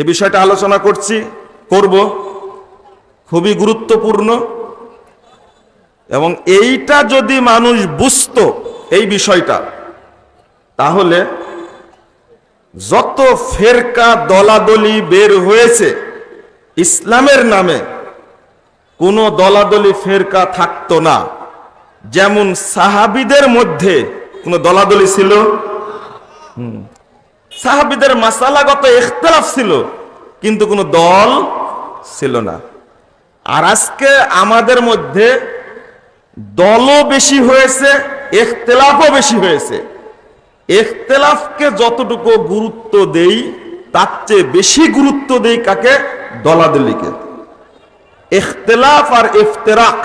যে বিষয়টা আলোচনা করছি, করব, খুবই গুরুত্বপূর্ণ। এবং এইটা যদি মানুষ বুঝতো এই বিষয়টা, তাহলে যত ফেরকা দলাদলি বের হয়েছে ইসলামের নামে, কোনো দলাদলি ফেরকা থাকতো না। যেমন সাহাবিদের মধ্যে কোনো দলাদলি ছিল? হুম। সাহাবিদের মাসালাগত ইখতলাফ ছিল, কিন্তু কোনো দল ছিল না। আর আজকে আমাদের মধ্যে দলও বেশি হয়েছে, ইখতলাফও বেশি হয়েছে। ইখতলাফকে যতটুকু গুরুত্ব দেই, তার চেয়ে বেশি গুরুত্ব দেই কাকে? দলাদলিকে। ইখতলাফ আর ইফতেরাক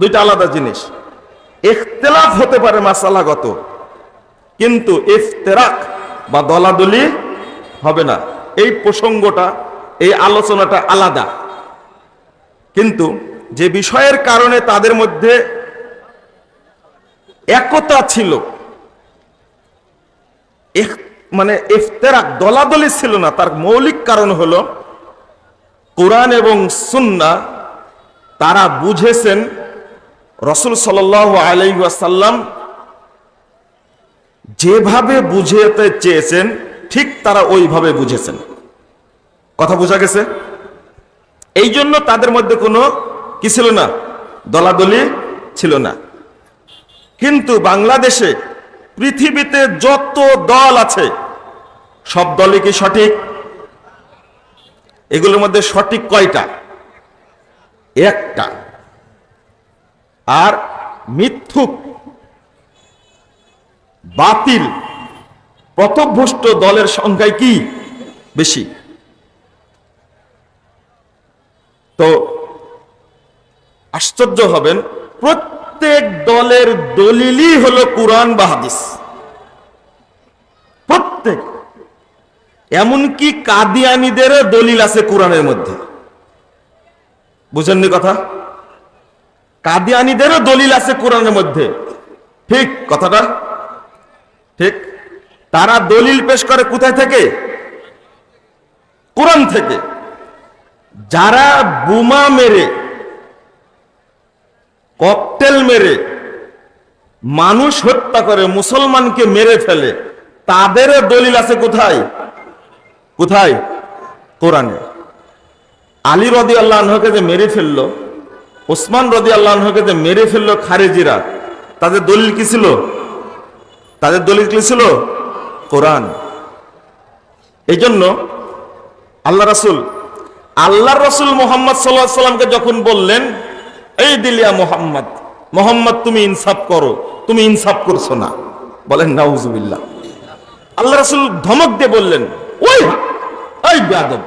দুইটা আলাদা জিনিস। ইখতলাফ হতে পারে মাসালাগত, কিন্তু ইফতেরাক বা দলাদলি হবে না। এই প্রসঙ্গটা, এই আলোচনাটা আলাদা। কিন্তু যে বিষয়ের কারণে তাদের মধ্যে একতা ছিল মানে ইফতেরাক, দলাদলি ছিল না। তার মৌলিক কারণ হলো, কোরআন এবং সুন্না, তারা বুঝেছেন রসুল সাল আলাইসাল্লাম যেভাবে বুঝেতে চেয়েছেন, ঠিক তারা ওইভাবে বুঝেছেন। কথা বোঝা গেছে? এই জন্য তাদের মধ্যে কোনো কি ছিল না? দলাদলি ছিল না। কিন্তু বাংলাদেশে পৃথিবীতে যত দল আছে, সব দলই কি সঠিক? এগুলোর মধ্যে সঠিক কয়টা? একটা। আর মিথ্যুক বাতিল। পথভ্রষ্ট দলের সংখ্যায় কি? বেশি। তো আশ্চর্য হবেন, প্রত্যেক দলের দলিলই হলো কোরআন বা হাদিস। প্রত্যেক। এমনকি কাদিয়ানিদের দলিল আছে কোরআনের মধ্যে। বুঝেননি কথা? কাদিয়ানিদেরও দলিল আছে কোরআনের মধ্যে। ঠিক কথাটা? ঠিক? তারা দলিল পেশ করে কোথায় থেকে? কোরআন থেকে। যারা বোমা মেরে, ককটেল মেরে, মানুষ হত্যা করে, মুসলমানকে মেরে ফেলে, তাদেরও দলিল আছে কোথায়? কোথায়? কোরআনে। আলী রদি আল্লাহকে যে মেরে ফেলল, ওসমান রদি আল্লাহকে যে মেরে ফেলল খারেজিরা, তাদের দলিল কি ছিল? তাদের দলিল কি ছিল? কোরআন। এই জন্য আল্লাহ রাসুল আল্লাহ রসুল মোহাম্মদ সাল্লাহ সাল্লামকে যখন বললেন, এই দিলিয়া মোহাম্মদ মোহাম্মদ তুমি ইনসাফ করো, তুমি ইনসাফ করছ না। বলেন, নাউজুবিল্লাহ। আল্লাহ রাসুল ধমক দিয়ে বললেন, ওই, এই বেয়াদব,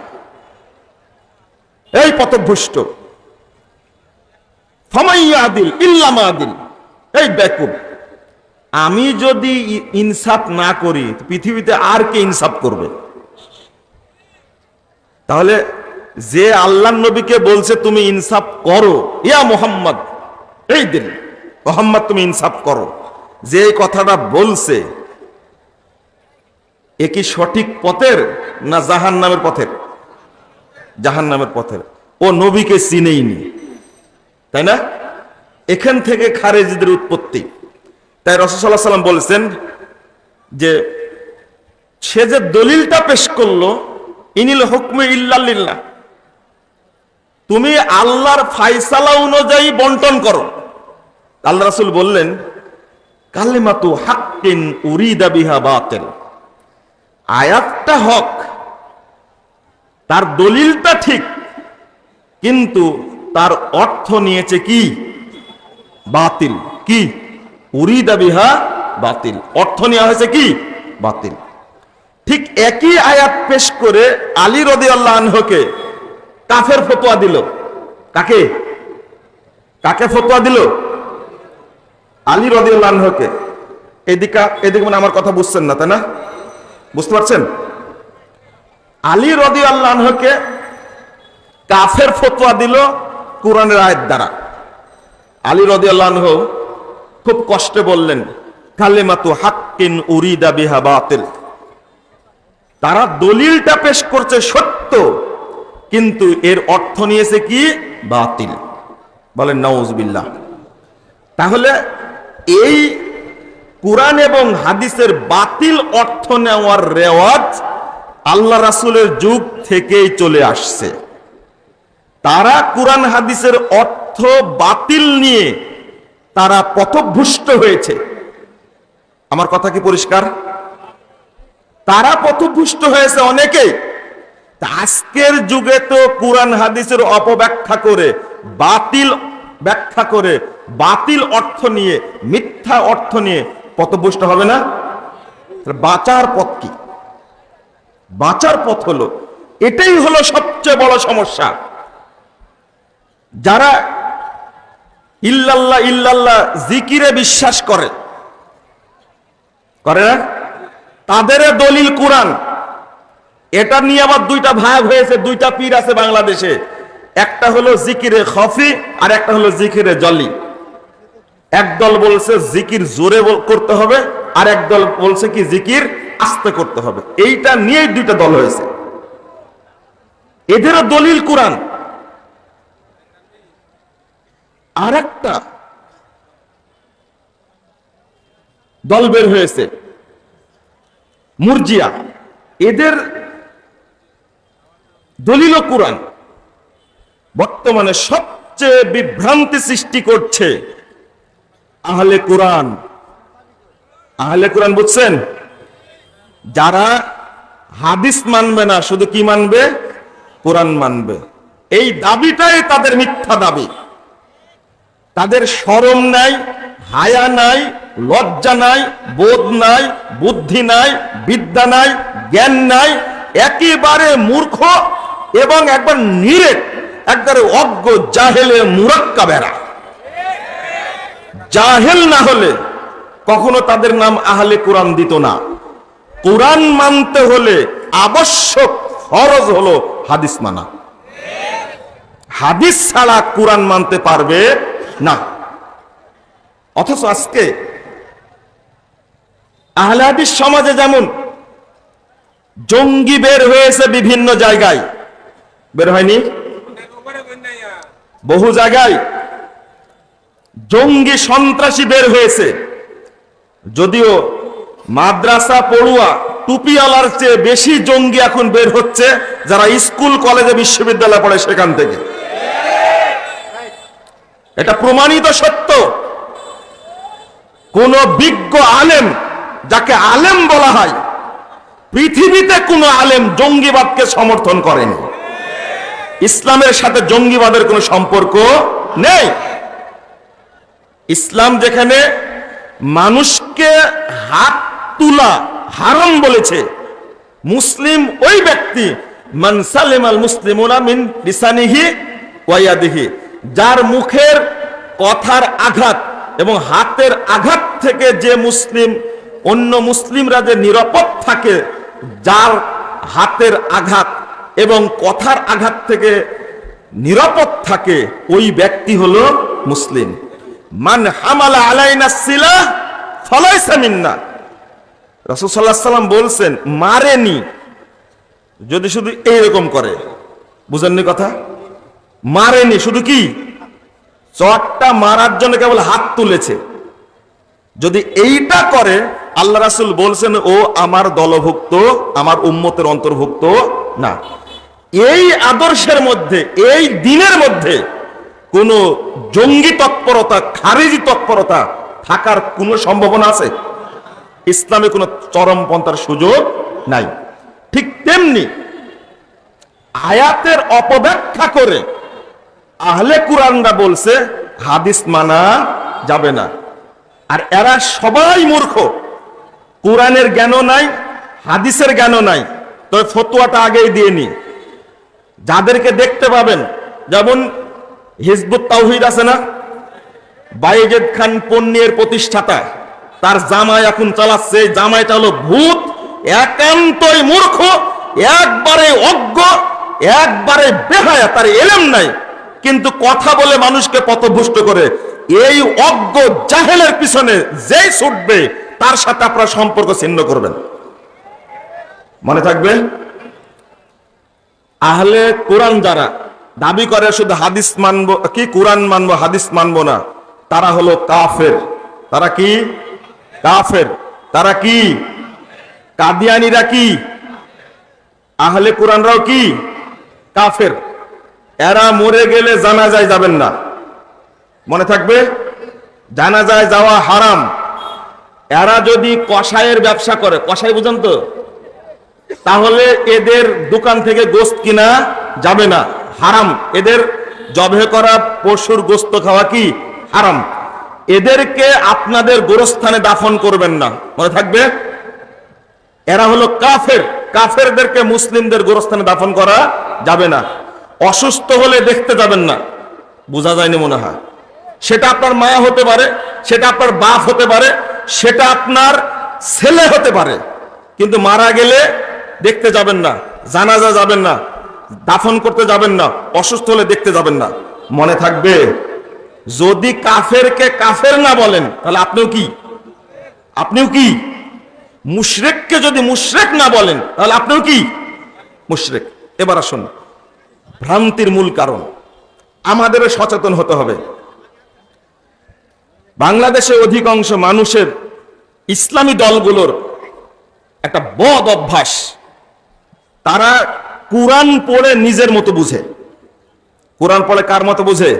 এই পথভ্রষ্ট, ফমাইয়া আদিল ইল্লামা আদিল, এই বেকুব। আমি যদি ইনসাফ না করি, পৃথিবীতে আর কে ইনসাফ করবে? তাহলে যে আল্লাহ নবীকে বলছে, তুমি ইনসাফ করো। ইয়া মোহাম্মদ, এই দিন, মোহাম্মদ, তুমি ইনসাফ করো। যে কথাটা বলছে, এ কি সঠিক পথের না জাহান নামের পথের? জাহান নামের পথের। ও নবীকে চিনেইনি, তাই না? এখান থেকে খারেজিদের উৎপত্তি তাই রসসাল্লাহ সাল্লাম বলেছেন যে, সে যে দলিলটা পেশ করল, ইনিল হুকমে ইল্লাল্লিল্লাহ তুমি আল্লাহর ফাইসালা অনুযায়ী বন্টন করো। আল্লাহ রাসূল বললেন, কালিমাতু হাক্কিন উরিদা বিহা বাতিল। আয়াতটা হক, তার দলিলটা ঠিক, কিন্তু তার অর্থ নিয়েছে কি? বাতিল। কি? উরিদা বিহা বাতিল। অর্থ নেওয়া হয়েছে কি? বাতিল। ঠিক একই আয়াত পেশ করে আলী রদি আল্লাহ আনহকে কাফের ফতোয়া দিল। কাকে? কাকে ফতোয়া দিল? আলী রদি আল্লাহ আনহকে। এদিকে এদিকে মানে আমার কথা বুঝছেন না, তাই না? বুঝতে পারছেন? আলী রদি আল্লাহ আনহকে কাফের ফতোয়া দিল কোরআনের আয়াত দ্বারা। আলী রদি আল্লাহ খুব কষ্টে বললেন, কালেমাতু হাক্কিন উরিদা বিহা বাতিল। তারা দলিলটা পেশ করছে সত্য, কিন্তু এর অর্থ নিয়েছে কি? বাতিল। বলেন নওয়াজবিল্লাহ তাহলে এই কোরআন এবং হাদিসের বাতিল অর্থ নেওয়ার রেওয়াজ আল্লাহ রাসূলের যুগ থেকেই চলে আসছে। তারা কোরআন হাদিসের অর্থ বাতিল নিয়ে তারা পথভ্রষ্ট হয়েছে। আমার কথা কি পরিষ্কার? তারা পথভ্রষ্ট হয়েছে অনেকেই তা আজকের যুগে তো কোরআন হাদিসের অপব্যাখ্যা করে, বাতিল ব্যাখ্যা করে, বাতিল অর্থ নিয়ে, মিথ্যা অর্থ নিয়ে পথভ্রষ্ট হবে না? বাঁচার পথ কি? বাঁচার পথ হলো, এটাই হলো সবচেয়ে বড় সমস্যা। যারা ইল্লাল্লাহ ইল্লাল্লাহ, জিকিরে বিশ্বাস করে। করে না? তাদের দলিল কোরআন। এটা নিয়ে আবার দুইটা ভাগ হয়েছে, দুইটা পীর আছে বাংলাদেশে। একটা হলো জিকিরে খফি, আর একটা হলো জিকিরে জলি। একদল বলছে জিকির জোরে করতে হবে, আর একদল বলছে কি জিকির আস্তে করতে হবে। এইটা নিয়েই দুইটা দল হয়েছে। এদেরও দলিল কোরআন। আর একটা দল বের হয়েছে, মুরজিয়া। এদের দলিল কোরআন বর্তমানে সবচেয়ে বিভ্রান্তি সৃষ্টি করছে আহলে কোরআন। আহলে কোরআন বুঝছেন? যারা হাদিস মানবে না, শুধু কি মানবে? কোরআন মানবে। এই দাবিটাই তাদের মিথ্যা দাবি। তাদের শরম নাই, হায়া নাই, লজ্জা নাই, বোধ নাই, বুদ্ধি নাই, বিদ্যা নাই, জ্ঞান নাই, একেবারে মূর্খ এবং একবার নিরেট, একবারে অজ্ঞ, জাহেলে, মুরাক্কা বেড়া। জাহেল না হলে কখনো তাদের নাম আহলে কোরআন দিত না। কোরআন মানতে হলে আবশ্যক ফরজ হলো হাদিস মানা। হাদিস ছাড়া কোরআন মানতে পারবে না। অথচ আজকে আহলে হাদিস সমাজে যেমন জঙ্গি বের হয়েছে বিভিন্ন জায়গায়, বের হয়নি? বহু জায়গায় জঙ্গি সন্ত্রাসী বের হয়েছে। যদিও মাদ্রাসা পড়ুয়া টুপিওয়ালার চেয়ে বেশি জঙ্গি এখন বের হচ্ছে যারা স্কুল, কলেজে, বিশ্ববিদ্যালয়ে পড়ে সেখান থেকে। এটা প্রমাণিত সত্য। কোন বিজ্ঞ আলেম যাকে আলেম বলা হয়, পৃথিবীতে কোন আলেম জঙ্গিবাদকে সমর্থন করেনি। ইসলামের সাথে জঙ্গিবাদের কোনো সম্পর্ক নেই। ইসলাম যেখানে মানুষকে হাত তুলা হারাম বলেছে, মুসলিম ওই ব্যক্তি, মান সালিম আল মুসলিমুনা মিন লিসানিহি যার মুখের কথার আঘাত এবং হাতের আঘাত থেকে যে মুসলিম, অন্য মুসলিমরা যে নিরাপদ থাকে, যার হাতের আঘাত এবং কথার আঘাত থেকে নিরাপদ থাকে, ওই ব্যক্তি হলো মুসলিম। মান হামালা আলাইনা সিলা ফলাইসা মিন্না। আলাইহি সাল্লাম বলছেন, মারেনি যদি শুধু এইরকম করে। বুঝেননি কথা? মারেনি, শুধু কি? চটটা মারার জন্য কেবল হাত তুলেছে। যদি এইটা করে, আল্লাহ রাসূল বলছেন, ও আমার দলভুক্ত, আমার উম্মতের অন্তর্ভুক্ত না। এই আদর্শের মধ্যে, এই দিনের মধ্যে কোন জঙ্গি তৎপরতা, খারিজি তৎপরতা থাকার কোনো সম্ভাবনা আছে? ইসলামে কোনো চরমপন্থার সুযোগ নাই। ঠিক তেমনি আয়াতের অপব্যাখ্যা করে আহলে কুরআনরা বলছে, হাদিস মানা যাবে না। আর এরা সবাই মূর্খ। কোরআনের জ্ঞানও নাই, হাদিসের জ্ঞানও নাই। তবে ফতোয়াটা আগেই দিয়ে নি যাদেরকে দেখতে পাবেন, যেমন হিজবুত তাওহিদ আছে না? বাইজেদ খান পন্নিয়ের প্রতিষ্ঠাতা, তার জামাই এখন চালাচ্ছে। জামাইটা হলো ভূত, একান্তই মূর্খ, একবারে অজ্ঞ, একবারে বেহায়া, তার এলেম নাই। কিন্তু কথা বলে মানুষকে পথভুষ্ট করে। এই অজ্ঞ জাহেলের পিছনে যেই ছুটবে, তার সাথে আপনার সম্পর্ক ছিন্ন করবেন। মনে থাকবে? আহলে কোরআন যারা, দাবি করে শুধু হাদিস মানবো, কি কোরআন মানবো, হাদিস মানবো না, তারা হলো কাফের। তারা কি? কাফের। তারা কি? কাদিয়ানিরা কি? আহলে কোরআনরাও কি? কাফের। এরা মরে গেলে জানাজায় যাবেন না। মনে থাকবে? জানাজায় যাওয়া হারাম। এরা যদি কষায়ের ব্যবসা করে কষাই বুঝেন তো? তাহলে এদের দোকান থেকে গোস্ত কিনা যাবে না। হারাম। এদের জবে করা পশুর গোস্ত খাওয়া কি? হারাম। এদেরকে আপনাদের গোরস্থানে দাফন করবেন না। মনে থাকবে? এরা হলো কাফের। কাফেরদেরকে মুসলিমদের গোরস্থানে দাফন করা যাবে না। অসুস্থ হলে দেখতে যাবেন না। বোঝা যায়নি মনে হয়। সেটা আপনার মা হতে পারে, সেটা আপনার বাপ হতে পারে, সেটা আপনার ছেলে হতে পারে। কিন্তু মারা গেলে দেখতে যাবেন না, জানাজা যাবেন না, দাফন করতে যাবেন না, অসুস্থ হলে দেখতে যাবেন না। মনে থাকবে, যদি কাফেরকে কাফের না বলেন, তাহলে আপনিও কি? আপনিও কি? মুশরেককে যদি মুশরেক না বলেন, তাহলে আপনিও কি? মুশরেক। এবার আসুন। ভ্রান্তির মূল কারণ। আমাদের সচেতন হতে হবে। বাংলাদেশে অধিকাংশ মানুষের ইসলামী দলগুলোর একটা বদ অভ্যাস। তারা কোরআন পড়ে নিজের মতো বুঝে। কোরআন পড়ে কার মতো বুঝে?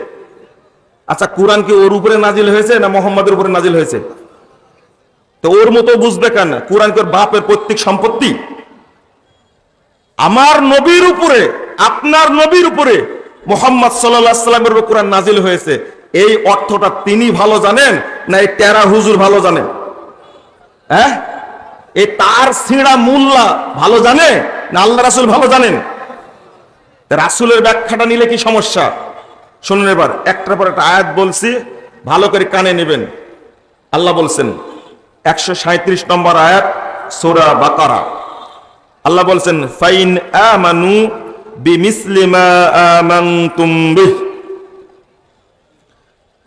আচ্ছা কোরআন কি ওর উপরে নাজিল হয়েছে না মোহাম্মদের উপরে নাজিল হয়েছে? তো ওর মতো বুঝবে কেন? কোরআন কি ওর বাপের পৈতৃক সম্পত্তি? আমার নবীর উপরে আপনার নবীর উপরে মোহাম্মদ সাল্লামের উপর কোরআন নাজিল হয়েছে। এই অর্থটা তিনি ভালো জানেন না এই টেরা হুজুর ভালো জানেন হ্যাঁ? এই তার সিঁড়া মুল্লা ভালো জানে না আল্লাহ রাসুল ভালো জানেন? রাসুলের ব্যাখ্যাটা নিলে কি সমস্যা? শুনুন এবার, একটার পর একটা আয়াত বলছি, ভালো করে কানে নেবেন। আল্লাহ বলছেন, একশো সাঁত্রিশ নম্বর আয়াত, সোরা বাকারা। আল্লাহ বলছেন, ফাইন আমানু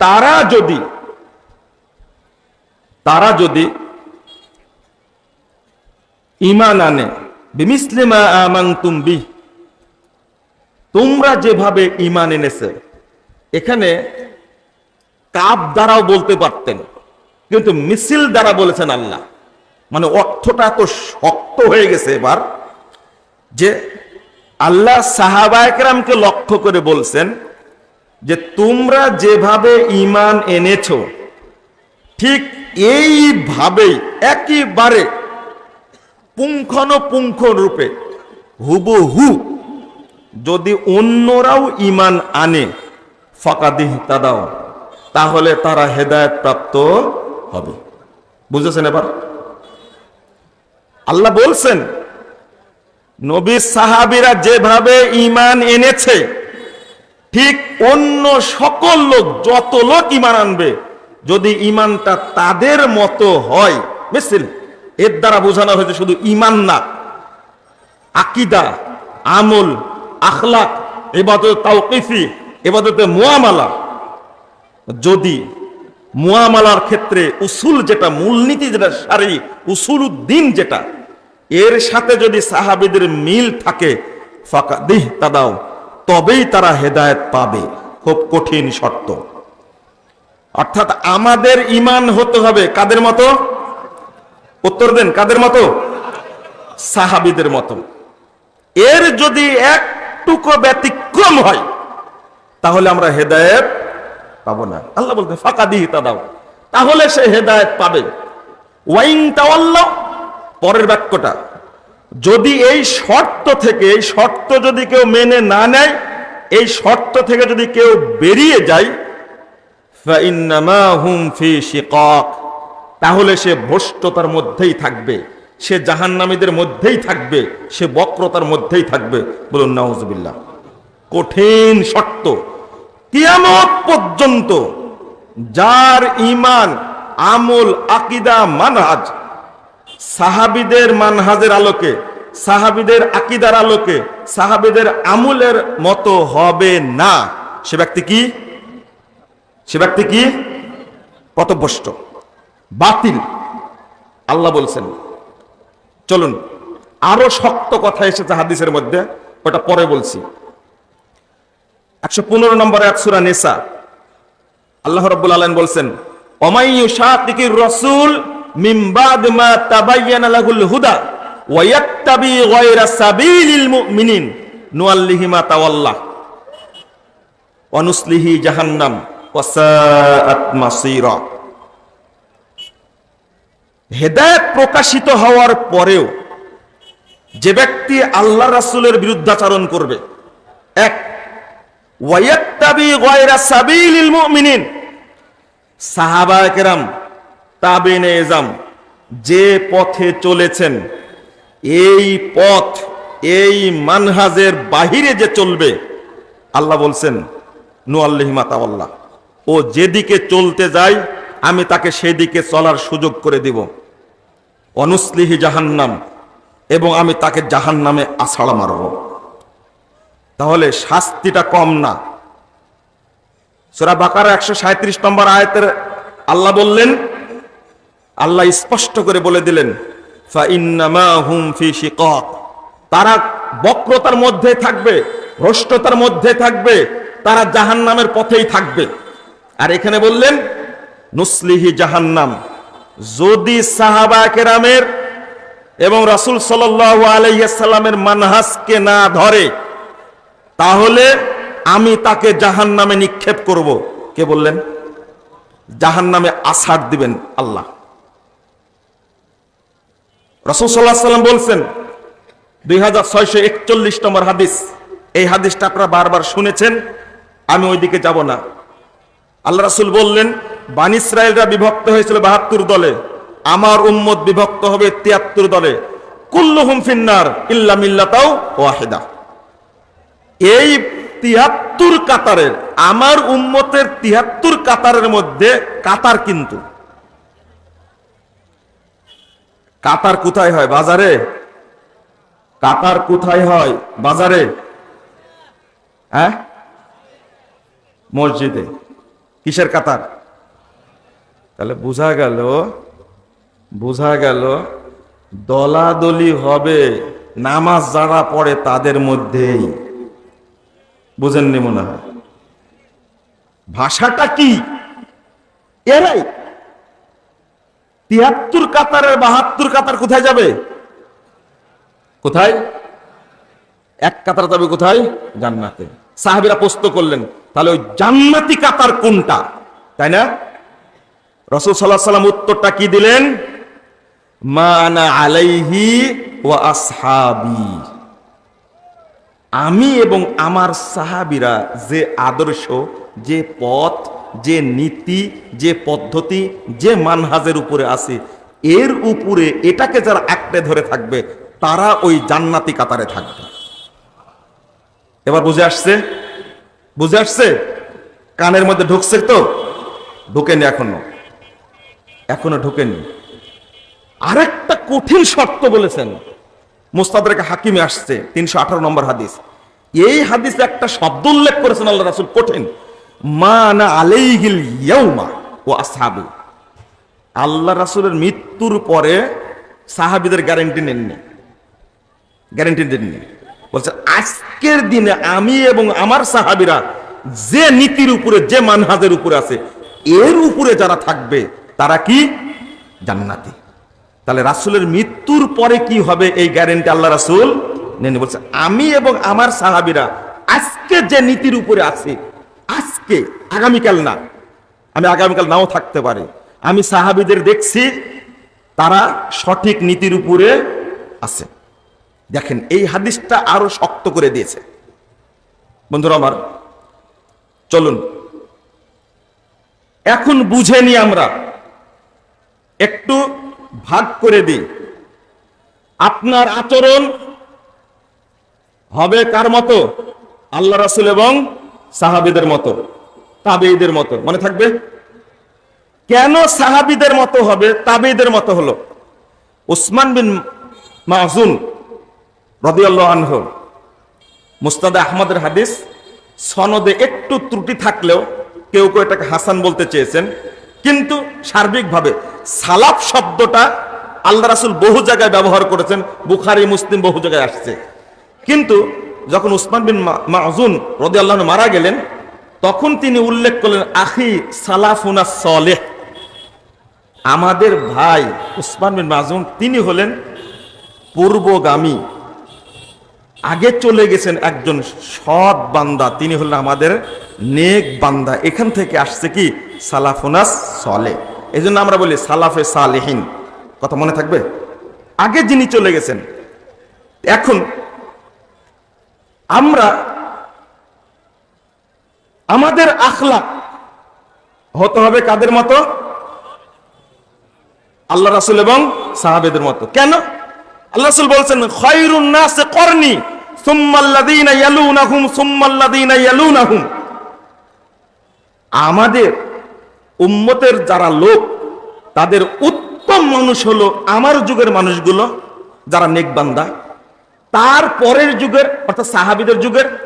তারা যদি তারা যদি ইমান আনে বিমিসলিমা আমানতুম বিহ, তোমরা যেভাবে ইমান এনেছে, এখানে কাপ দ্বারাও বলতে পারতেন, কিন্তু মিছিল দ্বারা বলেছেন আল্লাহ। মানে অর্থটা এত শক্ত হয়ে গেছে এবার যে আল্লাহ সাহাবায়করামকে লক্ষ্য করে বলছেন যে তোমরা যেভাবে ইমান এনেছ, ঠিক এইভাবেই, একেবারে পুঙ্খানুপুঙ্খ রূপে, হুবহু যদি অন্যরাও ইমান আনে ফাঁকাদিহ তাদাও তাহলে তারা হেদায়ত প্রাপ্ত হবে। বুঝেছেন এবার? আল্লাহ বলছেন নবী সাহাবিরা যেভাবে ইমান এনেছে, ঠিক অন্য সকল লোক, যত লোক ইমান আনবে, যদি ইমানটা তাদের মতো হয়, বুঝছেন? এর দ্বারা বোঝানো হয়েছে শুধু ইমান না, আকিদা, আমল, আখলাক, এবাদত তাওকিফি, এবাদতে মোয়ামালা যদি মোয়ামালার ক্ষেত্রে উসুল যেটা, মূলনীতি যেটা সারি উসুল উদ্দিন যেটা এর সাথে যদি সাহাবিদের মিল থাকে ফাঁকা দিহ তাদাও, তবেই তারা হেদায়েত পাবে। খুব কঠিন শর্ত। অর্থাৎ আমাদের ইমান হতে হবে কাদের মতো? উত্তর দেন, কাদের মতো? সাহাবিদের মতো। এর যদি একটুকু ব্যতিক্রম হয়, তাহলে আমরা হেদায়েত পাবো না। আল্লাহ বলতে ফাঁকা দিহি তা দাও তাহলে সে হেদায়েত পাবে। ওয়াইং তাওয়াল্লাহ পরের বাক্যটা, যদি এই শর্ত থেকে, এই শর্ত যদি কেউ মেনে না নেয়, এই শর্ত থেকে যদি কেউ বেরিয়ে যায় তাহলে সে ভ্রষ্টতার মধ্যেই থাকবে, সে জাহান্নামীদের মধ্যেই থাকবে, সে বক্রতার মধ্যেই থাকবে। বলুন, নাউজুবিল্লাহ। কঠিন শর্ত। কিয়ামত পর্যন্ত যার ইমান আমল, আকিদা, মানহাজ সাহাবিদের মানহাজের আলোকে, সাহাবিদের আকিদার আলোকে, সাহাবিদের আমলের মতো হবে না। সে ব্যক্তি কি? সে ব্যক্তি কি? পথভ্রষ্ট, বাতিল। আল্লাহ বলছেন, চলুন, আরও শক্ত কথা এসেছে হাদিসের মধ্যে, ওটা পরে বলছি। একশো পনেরো নম্বর এক সুরা নেসা, আল্লাহ রব্বুল আলম বলছেন শাকির রসুল মিম্বাদ মা জাহান্নাম হেদায়েত প্রকাশিত হওয়ার পরেও যে ব্যক্তি আল্লাহ রাসূলের বিরুদ্ধাচরণ করবে, এক ওয়ায়াত্তাবি গায়রা সাবিলিল সাহাবায়ে কেরাম তাবেনে এজাম, যে পথে চলেছেন, এই পথ, এই মানহাজের বাহিরে যে চলবে, আল্লাহ বলছেন, নু আল্লাহিমা তাওয়াল্লাহ ও যেদিকে চলতে যায় আমি তাকে সেদিকে চলার সুযোগ করে দিব। অনুসলিহি জাহান্নাম, এবং আমি তাকে জাহান্নামে আছাড়া মারব। তাহলে শাস্তিটা কম না। সুরা বাকার একশো সাঁত্রিশ নম্বর আয়তের আল্লাহ বললেন আল্লাহ স্পষ্ট করে বলে দিলেন তারা বক্রতার মধ্যে থাকবে, ভ্রষ্টতার মধ্যে থাকবে, তারা জাহান নামের পথেই থাকবে। আর এখানে বললেন, নুসলিহি জাহান্নাম। যদি সাহাবা কেরামের এবং রাসুল সাল্লাহ আলাইসাল্লামের মানহাসকে না ধরে, তাহলে আমি তাকে জাহান নামে নিক্ষেপ করব। কে বললেন? জাহান নামে আসার দিবেন আল্লাহ। রসুল বলছেন, দুই হাজার ছয়শো একচল্লিশ নম্বর হাদিস। এই হাদিসটা আপনারা বারবার শুনেছেন, আমি ওইদিকে যাব না। আল্লাহ রাসুল বললেন, বান ইসরায়েলরা বিভক্ত হয়েছিল বাহাত্তর দলে, আমার উম্মত বিভক্ত হবে তিয়াত্তর দলে। কুল্লুহুম ফিন্নার ইল্লা মিল্লাতাও ওয়াহিদা। এই তিয়াত্তর কাতারের, আমার উম্মতের তিয়াত্তর কাতারের মধ্যে কাতার কিন্তু। কাতার কোথায় হয় বাজারে? কাতার কোথায় হয় বাজারে? হ্যাঁ? মসজিদে। কিসের কাতার? তাহলে বোঝা গেল বোঝা গেল দলাদলি হবে নামাজ যারা পড়ে তাদের মধ্যেই। বুঝেননি মনে হয়? ভাষাটা কি? এরাই তিয়াত্তর কাতারের বাহাত্তর কাতার কোথায় যাবে? কোথায়? এক কাতার যাবে কোথায়? জান্নাতে। সাহাবিরা প্রশ্ন করলেন, তাহলে ওই জান্নাতি কাতার কোনটা? তাই না? রসুল সাল্লাহ সাল্লাম উত্তরটা কি দিলেন? মানা আলাইহি ওয়া আসহাবি। আমি এবং আমার সাহাবিরা যে আদর্শ, যে পথ যে নীতি, যে পদ্ধতি, যে মানহাজের উপরে আছে, এর উপরে এটাকে যারা আঁকড়ে ধরে থাকবে, তারা ওই জান্নাতি কাতারে থাকবে। এবার বুঝে আসছে? বুঝে আসছে? কানের মধ্যে ঢুকছে তো? ঢুকেনি এখনও। এখনও ঢুকেনি। আরেকটা কঠিন শর্ত বলেছেন। মুস্তাদরেকে হাকিমে আসছে, তিনশো আঠারো নম্বর হাদিস। এই হাদিসে একটা শব্দ উল্লেখ করেছেন আল্লাহ রাসুল, কঠিন। আল্লাহ রাসুলের মৃত্যুর পরে সাহাবিদের গ্যারেন্টি নেননি। গ্যারেন্টি দেননি। বলছে, আজকের দিনে আমি এবং আমার সাহাবিরা যে নীতির উপরে, যে মানহাজের উপরে আছে, এর উপরে যারা থাকবে, তারা কি? জান্নাতি। তাহলে রাসুলের মৃত্যুর পরে কি হবে এই গ্যারেন্টি আল্লাহ রাসুল নেন বলছে, আমি এবং আমার সাহাবিরা আজকে যে নীতির উপরে আছে আজকে, আগামীকাল না। আমি আগামীকাল নাও থাকতে পারি। আমি সাহাবিদের দেখছি, তারা সঠিক নীতির উপরে আছে। দেখেন, এই হাদিসটা আরও শক্ত করে দিয়েছে। বন্ধুরা আমার, চলুন। এখন বুঝে নি আমরা। একটু ভাগ করে দিই। আপনার আচরণ হবে কার মতো? আল্লাহ রাসুল এবং সাহাবিদের মতো। তাবেইদের মতো। মনে থাকবে? কেন সাহাবিদের মতো হবে? তাবেইদের মতো হলো। উসমান বিন মাহজুন রদিয়াল্লাহ আনহু। মুস্তাদে আহমদের হাদিস, সনদে একটু ত্রুটি থাকলেও কেউ কেউ এটাকে হাসান বলতে চেয়েছেন। কিন্তু সার্বিকভাবে সালাফ শব্দটা আল্লাহ রাসুল বহু জায়গায় ব্যবহার করেছেন, বুখারি, মুসলিম বহু জায়গায় আসছে। কিন্তু যখন উসমান বিন মা- মাহুন রদি আল্লাহ মারা গেলেন তখন তিনি উল্লেখ করলেন, আখি সালাফুনা সলেহ। আমাদের ভাই উসমান বিন মাজুন, তিনি হলেন পূর্বগামী। আগে চলে গেছেন একজন সৎ বান্দা, তিনি হলেন আমাদের নেক বান্দা। এখান থেকে আসছে কি? সালাফুনাস সলে এই আমরা বলি সালাফে সালেহীন। কথা মনে থাকবে? আগে যিনি চলে গেছেন, এখন আমরা আমাদের আখলাক হতে হবে কাদের মতো? আল্লাহ রাসুল এবং সাহাবেদের মতো। কেন? আল্লাহ রাসুল বলছেন, খয়রুন নাসে করনি, সুম্মাল্লাযীনা ইয়ালুনাহুম সুম্মাল্লাযীনা ইয়ালুনাহুম। আমাদের উম্মতের যারা লোক, তাদের উত্তম মানুষ হলো আমার যুগের মানুষগুলো, যারা নেকবান্দা। তার পরের যুগের, অর্থাৎ সাহাবিদের যুগের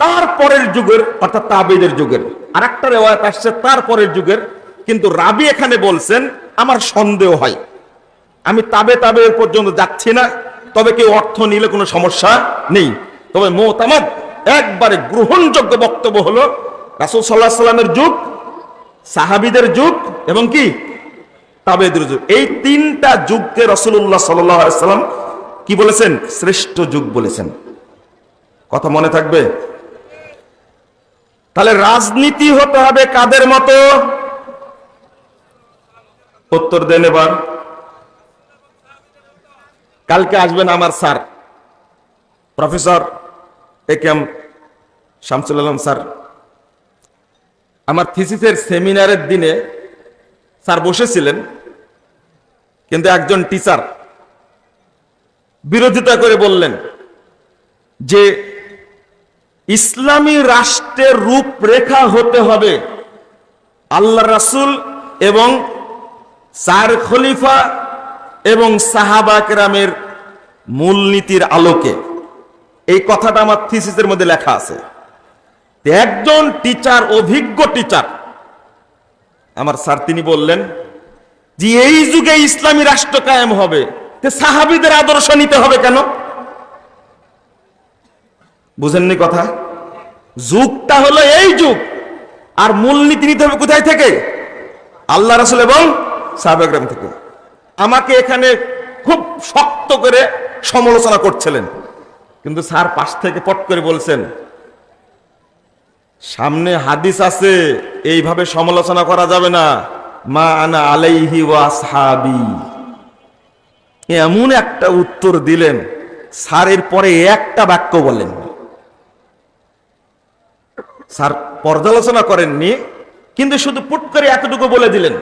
তার পরের যুগের, অর্থাৎ তাবেদের যুগের। আর একটা রেওয়ায়ত আসছে তার পরের যুগের। কিন্তু রাবি এখানে বলছেন, আমার সন্দেহ হয়। আমি তাবে তাবে পর্যন্ত যাচ্ছি না। তবে কেউ অর্থ নিলে কোনো সমস্যা নেই। তবে মোতামাদ একবারে গ্রহণযোগ্য বক্তব্য হলো, রাসুল সাল্লাহ সাল্লামের যুগ, সাহাবিদের যুগ এবং কি? তাবেদের যুগ। এই তিনটা যুগকে রসুল্লাহ সাল্লাম কি বলেছেন? শ্রেষ্ঠ যুগ বলেছেন। কথা মনে থাকবে? তাহলে রাজনীতি হতে হবে কাদের মতো? উত্তর দেন এবার। কালকে আসবেন আমার sir, professor A K M Shamsul Alam sir. আমার থিসিসের সেমিনারের দিনে স্যার বসেছিলেন, কিন্তু একজন টিচার বিরোধিতা করে বললেন যে ইসলামী রাষ্ট্রের রূপরেখা হতে হবে। আল্লাহ রাসুল এবং চার খলিফা এবং সাহাবা কেরামের মূলনীতির আলোকে। এই কথাটা আমার থিসিসের মধ্যে লেখা আছে। একজন টিচার অভিজ্ঞ টিচার আমার স্যার তিনি বললেন যে এই যুগে ইসলামী রাষ্ট্র কায়েম হবে। সাহাবিদের আদর্শ নিতে হবে কেন? বুঝেননি কথা? যুগটা হলো এই যুগ। আর মূলনীতি নিতে হবে কোথায় থেকে? আল্লাহ রাসুল এবং সাহাবাগ্রাম থেকে। আমাকে এখানে খুব শক্ত করে সমালোচনা করছিলেন। কিন্তু স্যার পাশ থেকে পট করে বলছেন, সামনে হাদিস আছে, এইভাবে সমালোচনা করা যাবে না। মা আনা আলাইহি ওয়াসহাবি এমন একটা উত্তর দিলেন, স্যারের পরে একটা বাক্য বলেন। স্যার পর্যালোচনা করেননি, কিন্তু শুধু পুট করে এতটুকু বলে দিলেন।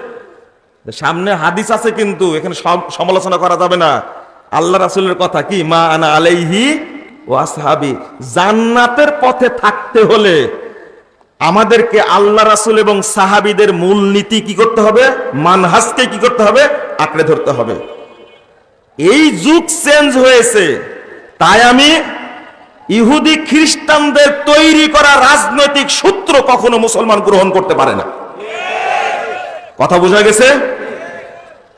সামনে হাদিস আছে কিন্তু, এখানে সম- সমালোচনা করা যাবে না। আল্লাহ রাসুলের কথা কি? মা আনা আলাইহি ও আসহাবি। জান্নাতের পথে থাকতে হলে আমাদেরকে আল্লাহ রাসুল এবং সাহাবিদের মূল নীতি কি করতে হবে? মানহাজকে কি করতে হবে? আঁকড়ে ধরতে হবে। এই যুগ চেঞ্জ হয়েছে। তাই আমি ইহুদি খ্রিস্টানদের তৈরি করা রাজনৈতিক সূত্র কখনো মুসলমান গ্রহণ করতে পারে না। কথা বোঝা গেছে?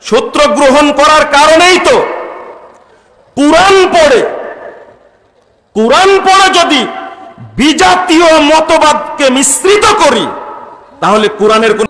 সূত্র গ্রহণ করার কারণেই তো কোরআন পড়ে। কোরআন পড়ে যদি বিজাতীয় মতবাদকে মিশ্রিত করি, তাহলে কোরআনের কোন